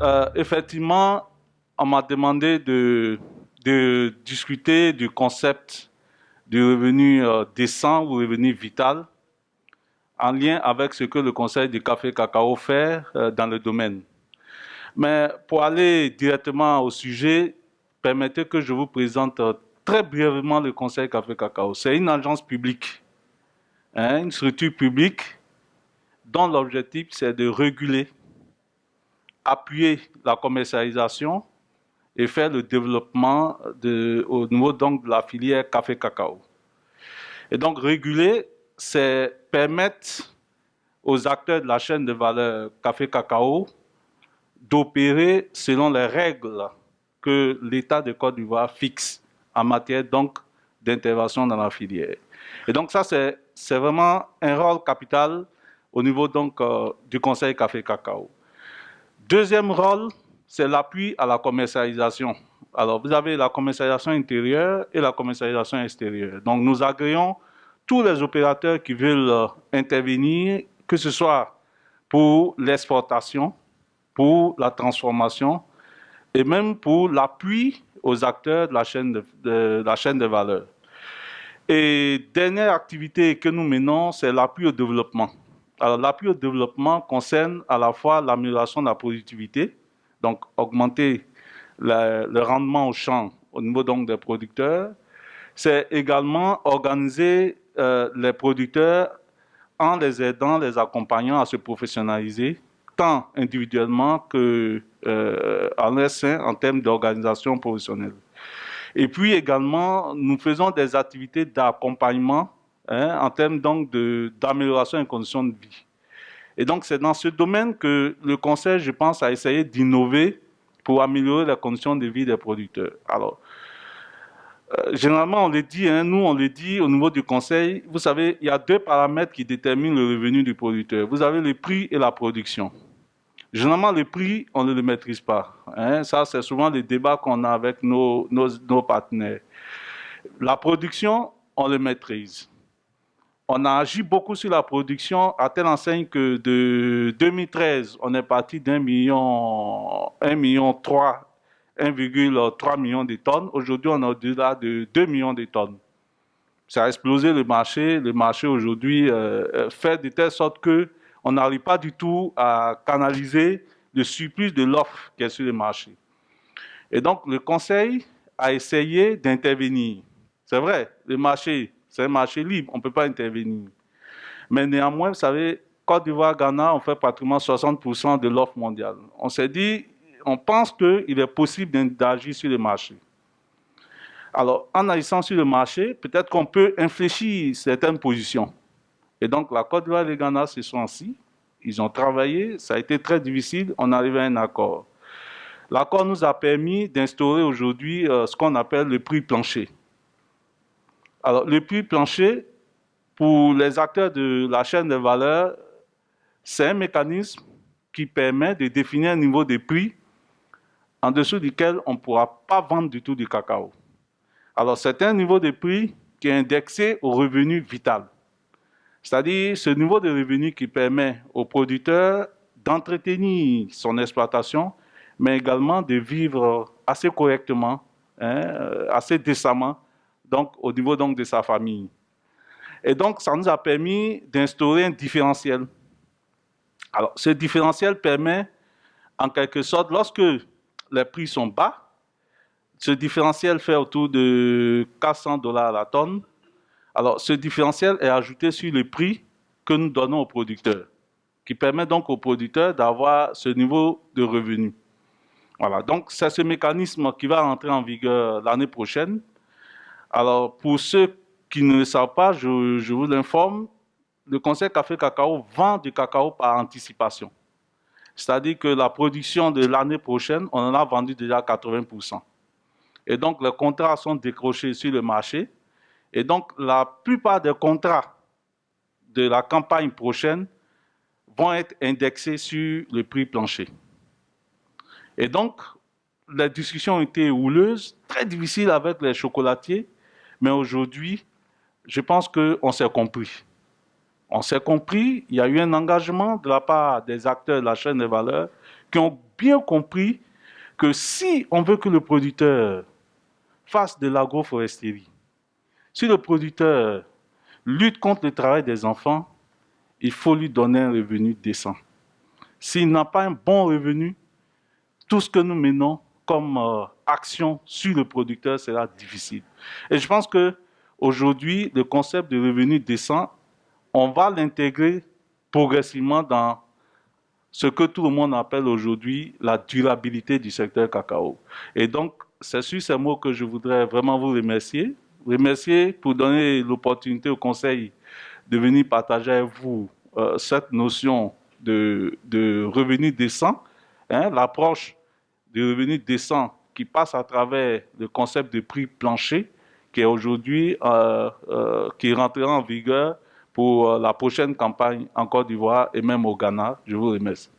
euh, effectivement, on m'a demandé de, discuter du concept du revenu euh, décent ou revenu vital en lien avec ce que le Conseil du café cacao fait euh, dans le domaine. Mais pour aller directement au sujet, permettez que je vous présente très brièvement le Conseil café cacao. C'est une agence publique, hein, une structure publique dont l'objectif c'est de réguler appuyer la commercialisation et faire le développement au niveau donc, de la filière café-cacao. Et donc réguler, c'est permettre aux acteurs de la chaîne de valeur café-cacao d'opérer selon les règles que l'État de Côte d'Ivoire fixe en matière d'intervention dans la filière. Et donc ça, c'est vraiment un rôle capital au niveau donc euh, du Conseil café-cacao. Deuxième rôle, c'est l'appui à la commercialisation. Alors, vous avez la commercialisation intérieure et la commercialisation extérieure. Donc, nous agréons tous les opérateurs qui veulent euh, intervenir, que ce soit pour l'exportation, pour la transformation et même pour l'appui aux acteurs de la chaîne de, de, la chaîne de valeur. Et dernière activité que nous menons, c'est l'appui au développement. Alors, l'appui au développement concerne à la fois l'amélioration de la productivité, donc augmenter le rendement au champ au niveau donc des producteurs. C'est également organiser euh, les producteurs en les aidant, les accompagnant à se professionnaliser, tant individuellement que euh, en en termes d'organisation professionnelle. Et puis également, nous faisons des activités d'accompagnement hein, en termes donc d'amélioration des conditions de vie. Et donc c'est dans ce domaine que le Conseil, je pense, a essayé d'innover pour améliorer les conditions de vie des producteurs. Alors, euh, généralement, on le dit, hein, nous, on le dit au niveau du Conseil, vous savez, il y a deux paramètres qui déterminent le revenu du producteur. Vous avez le prix et la production. Généralement, le prix, on ne le maîtrise pas. Hein. Ça, c'est souvent le débat qu'on a avec nos, nos, nos partenaires. La production, on le maîtrise on a agi beaucoup sur la production à telle enseigne que de 2013, on est parti d'un million, un million trois, 1,3 million de tonnes. Aujourd'hui, on est au-delà de 2 millions de tonnes. Ça a explosé le marché. Le marché aujourd'hui euh, euh, fait de telle sorte que on n'arrive pas du tout à canaliser le surplus de l'offre qui est sur le marché. Et donc, le Conseil a essayé d'intervenir. C'est vrai, le marché c'est un marché libre, on ne peut pas intervenir. Mais néanmoins, vous savez, Côte d'Ivoire, Ghana, on fait pratiquement 60% de l'offre mondiale. On s'est dit, on pense qu'il est possible d'agir sur le marché. Alors, en agissant sur le marché, peut-être qu'on peut infléchir certaines positions. Et donc, la Côte d'Ivoire et le Ghana se sont assis, ils ont travaillé, ça a été très difficile, on arrive à un accord. L'accord nous a permis d'instaurer aujourd'hui euh, ce qu'on appelle le prix plancher. Alors, le prix plancher, pour les acteurs de la chaîne de valeur, c'est un mécanisme qui permet de définir un niveau de prix en dessous duquel on ne pourra pas vendre du tout du cacao. Alors, c'est un niveau de prix qui est indexé au revenu vital. C'est-à-dire ce niveau de revenu qui permet au producteur d'entretenir son exploitation, mais également de vivre assez correctement, hein, assez décemment donc au niveau donc de sa famille. Et donc, ça nous a permis d'instaurer un différentiel. Alors, ce différentiel permet, en quelque sorte, lorsque les prix sont bas, ce différentiel fait autour de 400 dollars la tonne. Alors, ce différentiel est ajouté sur le prix que nous donnons aux producteurs, qui permet donc aux producteurs d'avoir ce niveau de revenu. Voilà, donc c'est ce mécanisme qui va rentrer en vigueur l'année prochaine alors, pour ceux qui ne le savent pas, je, vous l'informe, le Conseil Café Cacao vend du cacao par anticipation. C'est-à-dire que la production de l'année prochaine, on en a vendu déjà 80%. Et donc, les contrats sont décrochés sur le marché. Et donc, la plupart des contrats de la campagne prochaine vont être indexés sur le prix plancher. Et donc, les discussions ont été houleuses, très difficiles avec les chocolatiers, mais aujourd'hui, je pense qu'on s'est compris. On s'est compris, il y a eu un engagement de la part des acteurs de la chaîne de valeur qui ont bien compris que si on veut que le producteur fasse de l'agroforesterie, si le producteur lutte contre le travail des enfants, il faut lui donner un revenu décent. S'il n'a pas un bon revenu, tout ce que nous menons comme euh, action sur le producteur sera difficile. Et je pense que aujourd'hui, le concept de revenu décent, on va l'intégrer progressivement dans ce que tout le monde appelle aujourd'hui la durabilité du secteur cacao. Et donc, c'est sur ces mots que je voudrais vraiment vous remercier. Remercier pour donner l'opportunité au Conseil de venir partager avec vous euh, cette notion de, revenu décent, hein, l'approche du revenu décent qui passe à travers le concept de prix plancher qui est aujourd'hui, euh, euh, qui rentrera en vigueur pour la prochaine campagne en Côte d'Ivoire et même au Ghana. Je vous remercie.